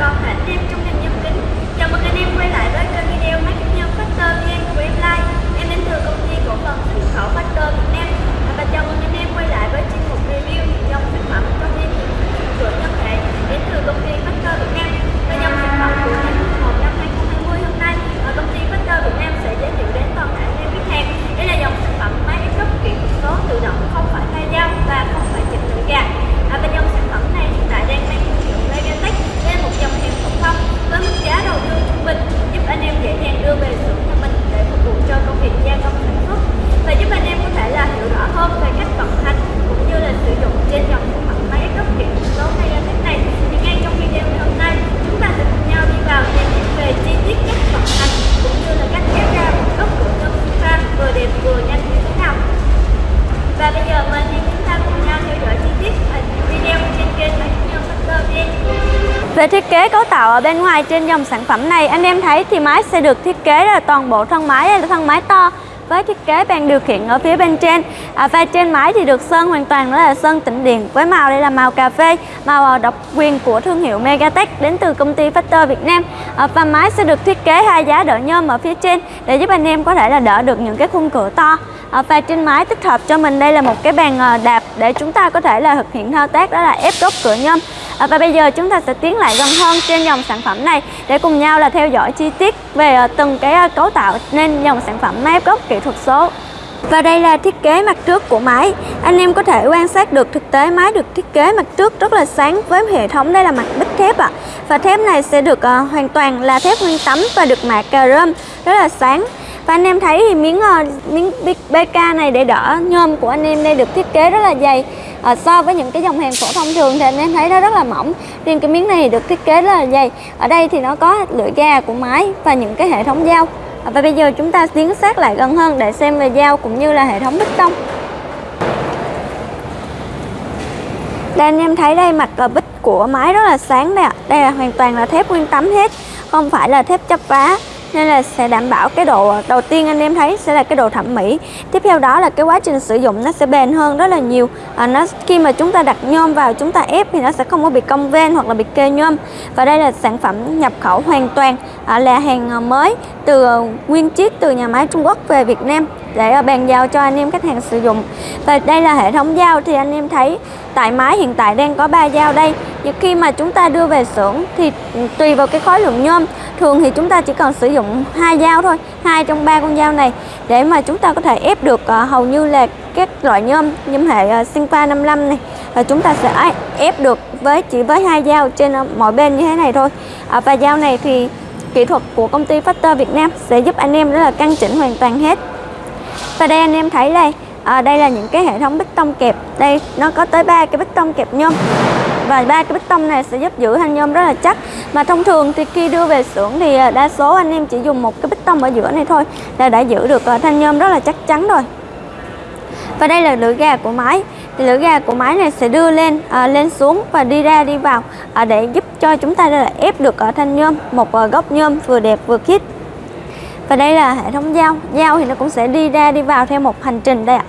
con hãy em trong ngành nhân kính. Chào mừng anh em quay lại với kênh video máy kính nhôm Factor VN của em Lai Em đến từ công ty cổ phần xuất khẩu Factor Việt Nam. À, và chào mừng anh em quay lại với chuyên mục review những dòng sản phẩm công ty cửa nhân thể đến từ công ty Factor Việt Nam Và dòng sản phẩm của tháng 1 năm 2020 hôm nay ở công ty Factor Việt Nam sẽ giới thiệu đến toàn thể anh em khách hàng Đây là dòng sản phẩm máy ép gốc kỹ thuật số tự động không phải thay dao và không phải chụp lưỡi gà à, Và dòng sản phẩm này hiện tại đang mang thương hiệu Megatech đây là một dòng hàng phổ thông với mức giá đầu tư trung bình giúp anh em dễ dàng đưa về xưởng nhà mình để phục vụ cho công việc gia công sản xuất và giúp anh em có thể là hiểu rõ hơn về cách vận hành cũng như là sử dụng trên dòng sản phẩm máy ép gốc kỹ thuật số Megatech này thì ngay trong video ngày hôm nay chúng ta sẽ cùng nhau đi vào tìm hiểu về chi tiết cách vận hành cũng như là cách ép ra một gốc của nhân pha vừa đẹp vừa nhanh như thế nào và bây giờ mời anh em chúng ta cùng nhau theo dõi chi tiết video trên kênh máy nhân Factor VN về thiết kế cấu tạo ở bên ngoài trên dòng sản phẩm này, anh em thấy thì máy sẽ được thiết kế là toàn bộ thân máy là thân máy to với thiết kế bàn điều khiển ở phía bên trên. À, và trên máy thì được sơn hoàn toàn đó là sơn tĩnh điện với màu đây là màu cà phê màu à, độc quyền của thương hiệu Megatech đến từ công ty Factor Việt Nam. À, và máy sẽ được thiết kế hai giá đỡ nhôm ở phía trên để giúp anh em có thể là đỡ được những cái khung cửa to. À, và trên máy tích hợp cho mình đây là một cái bàn à, đạp để chúng ta có thể là thực hiện thao tác đó là ép gốc cửa nhôm à, và bây giờ chúng ta sẽ tiến lại gần hơn trên dòng sản phẩm này để cùng nhau là theo dõi chi tiết về ờ, từng cái ờ, cấu tạo nên dòng sản phẩm máy ép gốc kỹ thuật số. Và đây là thiết kế mặt trước của máy. Anh em có thể quan sát được thực tế máy được thiết kế mặt trước rất là sáng với hệ thống đây là mặt bích thép ạ. Và thép này sẽ được uh, hoàn toàn là thép nguyên tấm và được mạ cà rơm rất là sáng và anh em thấy thì miếng ờ, miếng BK này để đỡ nhôm của anh em đây được thiết kế rất là dày. À, so với những cái dòng hàng phổ thông thường thì anh em thấy nó rất là mỏng. Riêng cái miếng này được thiết kế rất là dày. Ở đây thì nó có lưỡi ga của máy và những cái hệ thống dao. À, và bây giờ chúng ta tiến sát lại gần hơn để xem về dao cũng như là hệ thống bích tông. Đây anh em thấy đây mặt bích của máy rất là sáng đây ạ. Đây là hoàn toàn là thép nguyên tấm hết không phải là thép chắp vá nên là sẽ đảm bảo cái độ đầu tiên anh em thấy sẽ là cái độ thẩm mỹ. Tiếp theo đó là cái quá trình sử dụng nó sẽ bền hơn rất là nhiều. À, nó khi mà chúng ta đặt nhôm vào chúng ta ép thì nó sẽ không có bị cong ven hoặc là bị kê nhôm. Và đây là sản phẩm nhập khẩu hoàn toàn à, là hàng à, mới từ à, nguyên chiếc từ nhà máy Trung Quốc về Việt Nam để à, bàn giao cho anh em khách hàng sử dụng. Và đây là hệ thống dao thì anh em thấy tại máy hiện tại đang có 3 dao đây. Nhưng khi mà chúng ta đưa về xưởng thì tùy vào cái khối lượng nhôm thường thì chúng ta chỉ cần sử dụng hai dao thôi hai trong ba con dao này để mà chúng ta có thể ép được uh, hầu như là các loại nhôm nhôm hệ uh, Sinfa 55 này. Và chúng ta sẽ ép được với chỉ với hai dao trên uh, mỗi bên như thế này thôi. Uh, và dao này thì kỹ thuật của công ty Factor Việt Nam sẽ giúp anh em đó là căn chỉnh hoàn toàn hết. Và đây anh em thấy đây à, đây là những cái hệ thống bích tông kẹp. Đây nó có tới ba cái bích tông kẹp nhôm và ba cái bích tông này sẽ giúp giữ thanh nhôm rất là chắc. Mà thông thường thì khi đưa về xưởng thì à, đa số anh em chỉ dùng một cái bích tông ở giữa này thôi là đã giữ được à, thanh nhôm rất là chắc chắn rồi. Và đây là lưỡi gà của máy thì lưỡi gà của máy này sẽ đưa lên à, lên xuống và đi ra đi vào à, để giúp cho chúng ta là ép được ở thanh nhôm một à, góc nhôm vừa đẹp vừa khít. Và đây là hệ thống dao. Dao thì nó cũng sẽ đi ra đi vào theo một hành trình đây ạ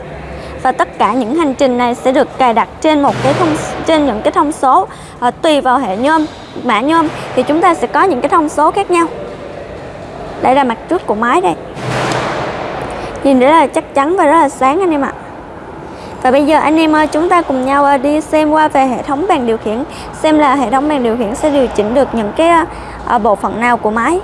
và tất cả những hành trình này sẽ được cài đặt trên một cái thông trên những cái thông số à, tùy vào hệ nhôm mã nhôm thì chúng ta sẽ có những cái thông số khác nhau. Đây là mặt trước của máy đây. Nhìn rất là chắc chắn và rất là sáng anh em ạ. Và bây giờ anh em ơi chúng ta cùng nhau ờ, đi xem qua về hệ thống bàn điều khiển xem là hệ thống bàn điều khiển sẽ điều chỉnh được những cái ờ, bộ phận nào của máy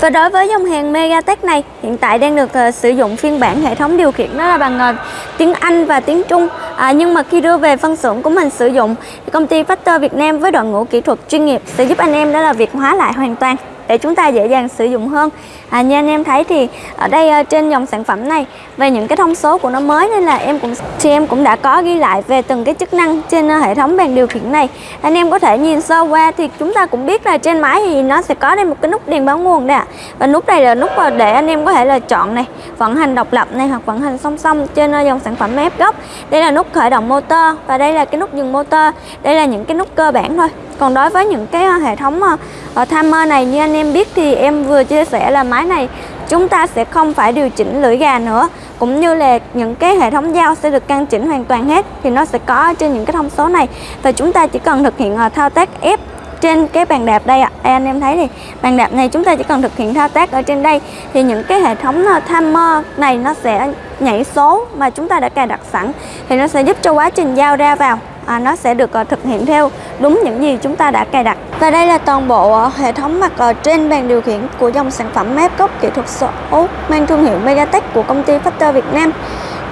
và đối với dòng hàng Megatech này, hiện tại đang được uh, sử dụng phiên bản hệ thống điều khiển đó là bằng uh, tiếng Anh và tiếng Trung. À, nhưng mà khi đưa về phân xưởng của mình sử dụng, thì công ty Factor Việt Nam với đội ngũ kỹ thuật chuyên nghiệp sẽ giúp anh em đó là việc hóa lại hoàn toàn để chúng ta dễ dàng sử dụng hơn. À, như anh em thấy thì ở đây uh, trên dòng sản phẩm này về những cái thông số của nó mới nên là em cũng thì em cũng đã có ghi lại về từng cái chức năng trên uh, hệ thống bàn điều khiển này. Anh em có thể nhìn sơ qua thì chúng ta cũng biết là trên máy thì nó sẽ có đây một cái nút đèn báo nguồn đây ạ. Và nút này là nút ờ, để anh em có thể là chọn này vận hành độc lập này hoặc vận hành song song trên uh, dòng sản phẩm ép gốc đây là nút khởi động motor và đây là cái nút dừng motor. Đây là những cái nút cơ bản thôi còn đối với những cái ờ, hệ thống ờ, ờ, timer này như anh em biết thì em vừa chia sẻ là máy này chúng ta sẽ không phải điều chỉnh lưỡi gà nữa cũng như là những cái hệ thống dao sẽ được căn chỉnh hoàn toàn hết thì nó sẽ có trên những cái thông số này và chúng ta chỉ cần thực hiện thao tác ép trên cái bàn đạp đây ạ. À. Đây, anh em thấy thì bàn đạp này chúng ta chỉ cần thực hiện thao tác ở trên đây thì những cái hệ thống timer này nó sẽ nhảy số mà chúng ta đã cài đặt sẵn thì nó sẽ giúp cho quá trình giao ra vào à, nó sẽ được à, thực hiện theo đúng những gì chúng ta đã cài đặt. Và đây là toàn bộ à, hệ thống mặt à, trên bàn điều khiển của dòng sản phẩm map gốc kỹ thuật số mang thương hiệu Megatech của công ty Factor Việt Nam.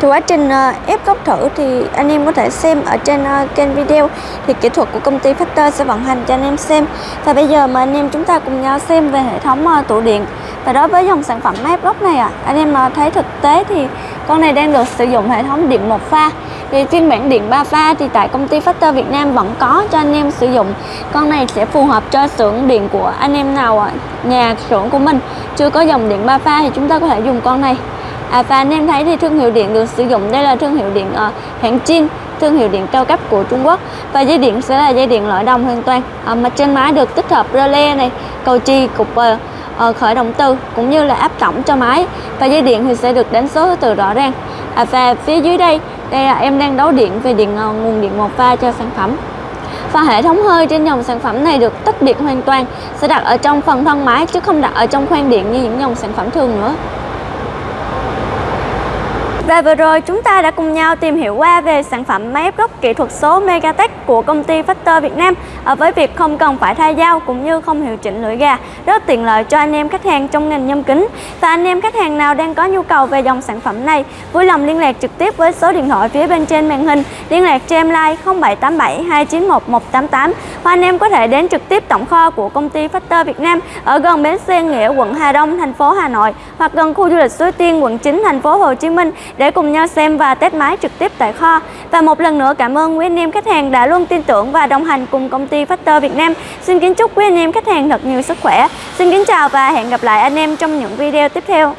Thì quá trình ép gốc thử thì anh em có thể xem ở trên kênh video. Thì kỹ thuật của công ty Factor sẽ vận hành cho anh em xem. Và bây giờ mà anh em chúng ta cùng nhau xem về hệ thống tủ điện. Và đối với dòng sản phẩm map gốc này à, anh em thấy thực tế thì con này đang được sử dụng hệ thống điện một pha thì phiên bản điện 3 pha thì tại công ty Factor Việt Nam vẫn có cho anh em sử dụng. Con này sẽ phù hợp cho xưởng điện của anh em nào nhà xưởng của mình. Chưa có dòng điện 3 pha thì chúng ta có thể dùng con này. À, và anh em thấy thì thương hiệu điện được sử dụng. Đây là thương hiệu điện uh, hãng Chin thương hiệu điện cao cấp của Trung Quốc. Và dây điện sẽ là dây điện loại đồng hoàn toàn. À, mà trên máy được tích hợp rơ le này cầu chì cục uh, khởi động từ cũng như là áp tổng cho máy. Và dây điện thì sẽ được đánh số thứ tự rõ ràng. À, và phía dưới đây đây là em đang đấu điện về điện ờ, nguồn điện một pha cho sản phẩm. Và hệ thống hơi trên dòng sản phẩm này được tách điện hoàn toàn, sẽ đặt ở trong phần thân máy chứ không đặt ở trong khoang điện như những dòng sản phẩm thường nữa. Và vừa rồi chúng ta đã cùng nhau tìm hiểu qua về sản phẩm máy ép gốc kỹ thuật số Megatech của công ty Factor Việt Nam à, với việc không cần phải thay dao cũng như không hiệu chỉnh lưỡi gà. Rất tiện lợi cho anh em khách hàng trong ngành nhâm kính. Và anh em khách hàng nào đang có nhu cầu về dòng sản phẩm này, vui lòng liên lạc trực tiếp với số điện thoại phía bên trên màn hình. Liên lạc cho em like 0787 291 188 hoặc anh em có thể đến trực tiếp tổng kho của công ty Factor Việt Nam ở gần bến xe Nghĩa quận Hà Đông, thành phố Hà Nội, hoặc gần khu du lịch Suối Tiên, quận 9 thành phố Hồ Chí Minh để cùng nhau xem và test máy trực tiếp tại kho. Và một lần nữa cảm ơn quý anh em khách hàng đã luôn luôn tin tưởng và đồng hành cùng công ty Factor Việt Nam. Xin kính chúc quý anh em khách hàng thật nhiều sức khỏe. Xin kính chào và hẹn gặp lại anh em trong những video tiếp theo.